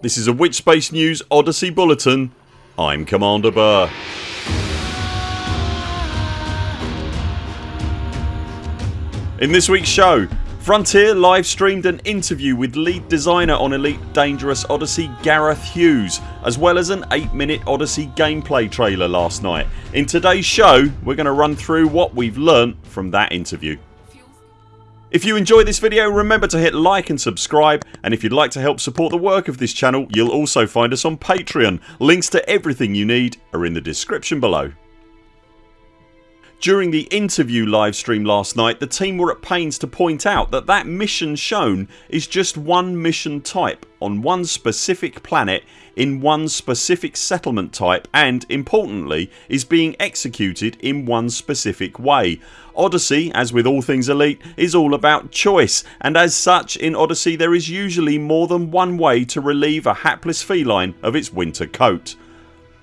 This is a Witchspace News Odyssey Bulletin. I'm Commander Burr. In this weeks show Frontier live streamed an interview with lead designer on Elite Dangerous Odyssey Gareth Hughes as well as an 8 minute Odyssey gameplay trailer last night. In today's show we're going to run through what we've learnt from that interview. If you enjoy this video remember to hit like and subscribe and if you'd like to help support the work of this channel you'll also find us on Patreon. Links to everything you need are in the description below. During the interview livestream last night the team were at pains to point out that that mission shown is just one mission type on one specific planet in one specific settlement type and, importantly, is being executed in one specific way. Odyssey, as with all things Elite, is all about choice and as such in Odyssey there is usually more than one way to relieve a hapless feline of its winter coat.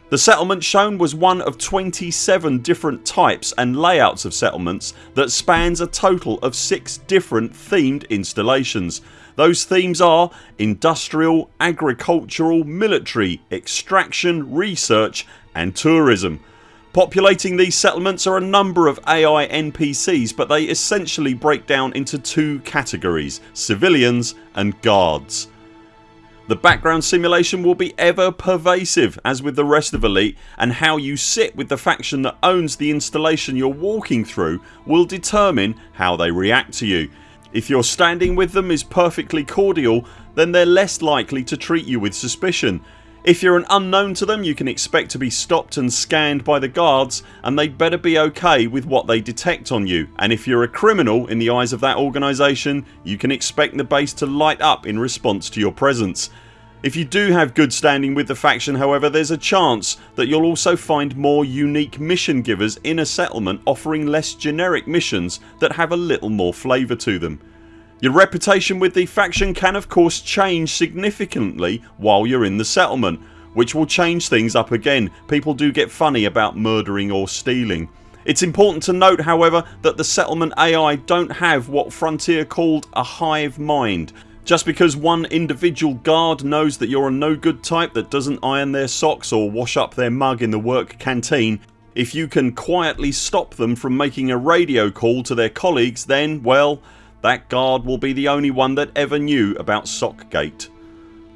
The settlement shown was one of 27 different types and layouts of settlements that spans a total of 6 different themed installations. Those themes are industrial, agricultural, military, extraction, research and tourism. Populating these settlements are a number of AI NPCs but they essentially break down into two categories civilians and guards. The background simulation will be ever pervasive as with the rest of Elite and how you sit with the faction that owns the installation you're walking through will determine how they react to you. If your standing with them is perfectly cordial then they're less likely to treat you with suspicion. If you're an unknown to them you can expect to be stopped and scanned by the guards and they'd better be ok with what they detect on you and if you're a criminal in the eyes of that organisation you can expect the base to light up in response to your presence. If you do have good standing with the faction however there's a chance that you'll also find more unique mission givers in a settlement offering less generic missions that have a little more flavour to them. Your reputation with the faction can of course change significantly while you're in the settlement which will change things up again. People do get funny about murdering or stealing. It's important to note however that the settlement AI don't have what Frontier called a hive mind. Just because one individual guard knows that you're a no good type that doesn't iron their socks or wash up their mug in the work canteen if you can quietly stop them from making a radio call to their colleagues then well that guard will be the only one that ever knew about Sockgate.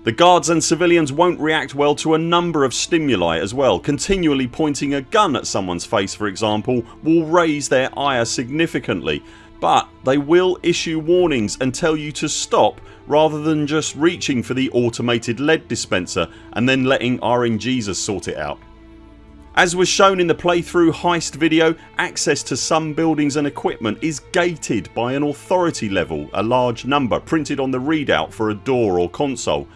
The guards and civilians won't react well to a number of stimuli as well. Continually pointing a gun at someone's face for example will raise their ire significantly but they will issue warnings and tell you to stop rather than just reaching for the automated lead dispenser and then letting RNGesus sort it out. As was shown in the playthrough heist video access to some buildings and equipment is gated by an authority level a large number printed on the readout for a door or console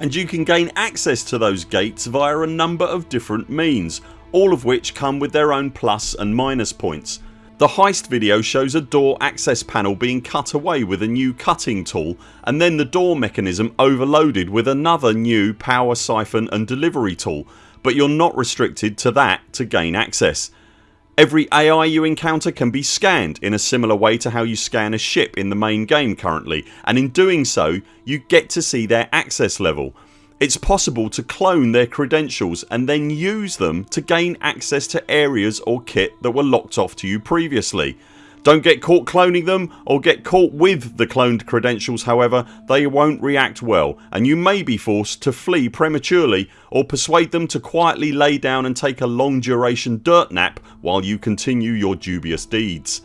and you can gain access to those gates via a number of different means all of which come with their own plus and minus points. The heist video shows a door access panel being cut away with a new cutting tool and then the door mechanism overloaded with another new power siphon and delivery tool but you're not restricted to that to gain access. Every AI you encounter can be scanned in a similar way to how you scan a ship in the main game currently and in doing so you get to see their access level. It's possible to clone their credentials and then use them to gain access to areas or kit that were locked off to you previously. Don't get caught cloning them or get caught with the cloned credentials however they won't react well and you may be forced to flee prematurely or persuade them to quietly lay down and take a long duration dirt nap while you continue your dubious deeds.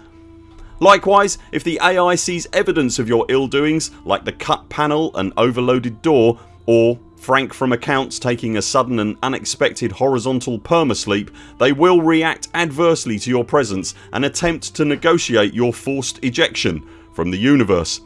Likewise if the AI sees evidence of your ill doings like the cut panel and overloaded door or frank from accounts taking a sudden and unexpected horizontal permasleep they will react adversely to your presence and attempt to negotiate your forced ejection from the universe.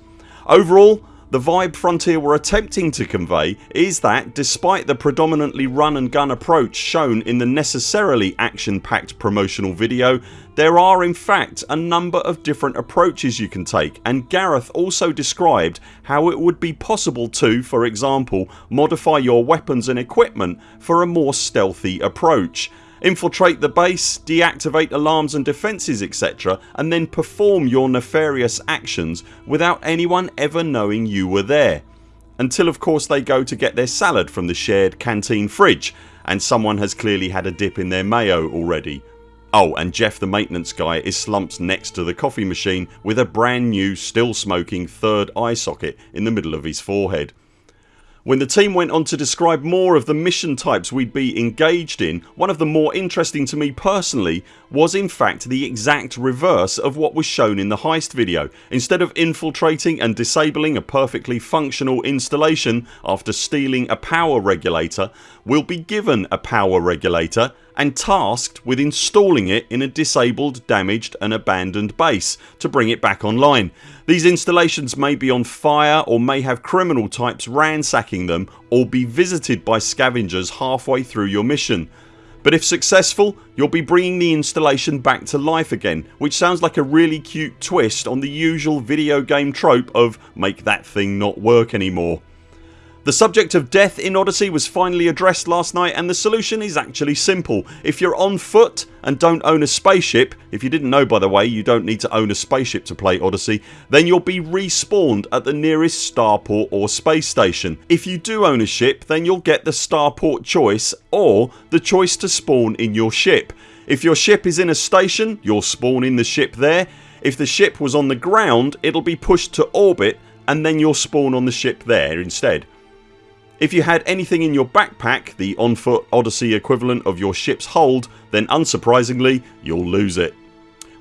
Overall the vibe Frontier were attempting to convey is that despite the predominantly run and gun approach shown in the necessarily action packed promotional video there are in fact a number of different approaches you can take and Gareth also described how it would be possible to, for example, modify your weapons and equipment for a more stealthy approach infiltrate the base, deactivate alarms and defences etc and then perform your nefarious actions without anyone ever knowing you were there. until of course they go to get their salad from the shared canteen fridge and someone has clearly had a dip in their mayo already. Oh and Jeff the maintenance guy is slumped next to the coffee machine with a brand new still smoking third eye socket in the middle of his forehead. When the team went on to describe more of the mission types we'd be engaged in one of the more interesting to me personally was in fact the exact reverse of what was shown in the heist video. Instead of infiltrating and disabling a perfectly functional installation after stealing a power regulator we'll be given a power regulator and tasked with installing it in a disabled, damaged and abandoned base to bring it back online. These installations may be on fire or may have criminal types ransacking them or be visited by scavengers halfway through your mission. But if successful you'll be bringing the installation back to life again which sounds like a really cute twist on the usual video game trope of make that thing not work anymore. The subject of death in Odyssey was finally addressed last night and the solution is actually simple. If you're on foot and don't own a spaceship if you didn't know by the way you don't need to own a spaceship to play Odyssey then you'll be respawned at the nearest starport or space station. If you do own a ship then you'll get the starport choice or the choice to spawn in your ship. If your ship is in a station you'll spawn in the ship there. If the ship was on the ground it'll be pushed to orbit and then you'll spawn on the ship there instead. If you had anything in your backpack the on foot Odyssey equivalent of your ships hold then unsurprisingly you'll lose it.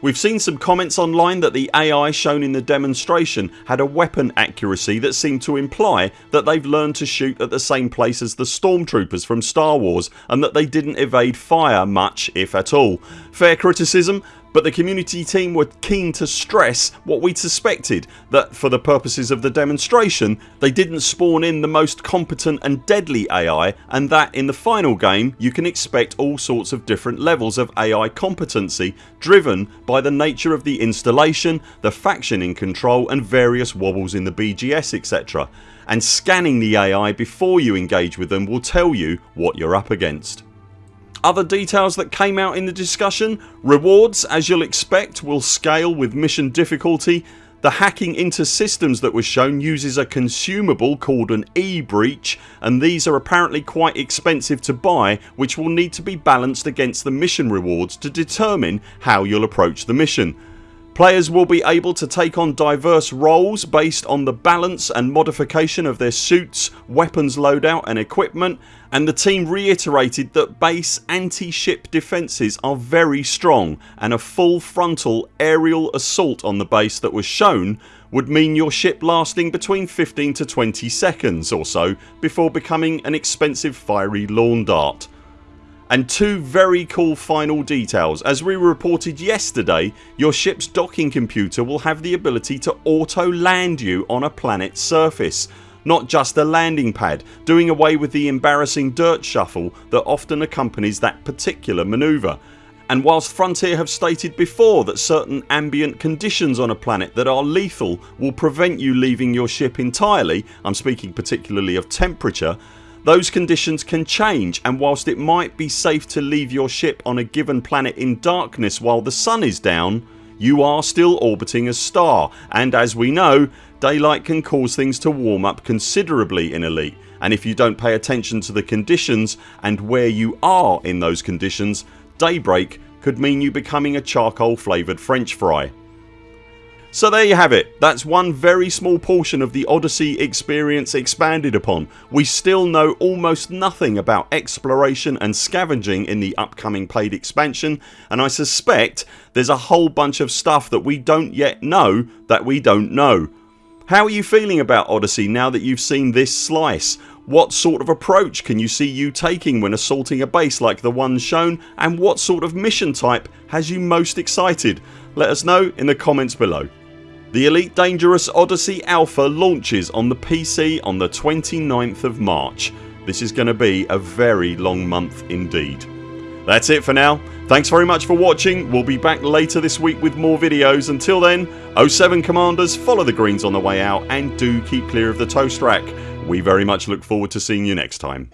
We've seen some comments online that the AI shown in the demonstration had a weapon accuracy that seemed to imply that they've learned to shoot at the same place as the stormtroopers from Star Wars and that they didn't evade fire much if at all. Fair criticism but the community team were keen to stress what we'd suspected that for the purposes of the demonstration they didn't spawn in the most competent and deadly AI and that in the final game you can expect all sorts of different levels of AI competency driven by the nature of the installation, the faction in control and various wobbles in the BGS etc and scanning the AI before you engage with them will tell you what you're up against. Other details that came out in the discussion Rewards as you'll expect will scale with mission difficulty the hacking into systems that was shown uses a consumable called an E-breach and these are apparently quite expensive to buy which will need to be balanced against the mission rewards to determine how you'll approach the mission. Players will be able to take on diverse roles based on the balance and modification of their suits, weapons loadout and equipment and the team reiterated that base anti-ship defences are very strong and a full frontal aerial assault on the base that was shown would mean your ship lasting between 15 to 20 seconds or so before becoming an expensive fiery lawn dart. And two very cool final details. As we reported yesterday your ships docking computer will have the ability to auto land you on a planet's surface not just a landing pad doing away with the embarrassing dirt shuffle that often accompanies that particular manoeuvre and whilst Frontier have stated before that certain ambient conditions on a planet that are lethal will prevent you leaving your ship entirely I'm speaking particularly of temperature those conditions can change and whilst it might be safe to leave your ship on a given planet in darkness while the sun is down you are still orbiting a star and as we know daylight can cause things to warm up considerably in Elite and if you don't pay attention to the conditions and where you are in those conditions daybreak could mean you becoming a charcoal flavoured french fry. So there you have it. That's one very small portion of the Odyssey experience expanded upon. We still know almost nothing about exploration and scavenging in the upcoming paid expansion and I suspect there's a whole bunch of stuff that we don't yet know that we don't know. How are you feeling about Odyssey now that you've seen this slice? What sort of approach can you see you taking when assaulting a base like the one shown and what sort of mission type has you most excited? Let us know in the comments below. The Elite Dangerous Odyssey Alpha launches on the PC on the 29th of March. This is going to be a very long month indeed. That's it for now. Thanks very much for watching. We'll be back later this week with more videos. Until then 0 7 CMDRs follow the greens on the way out and do keep clear of the toast rack. We very much look forward to seeing you next time.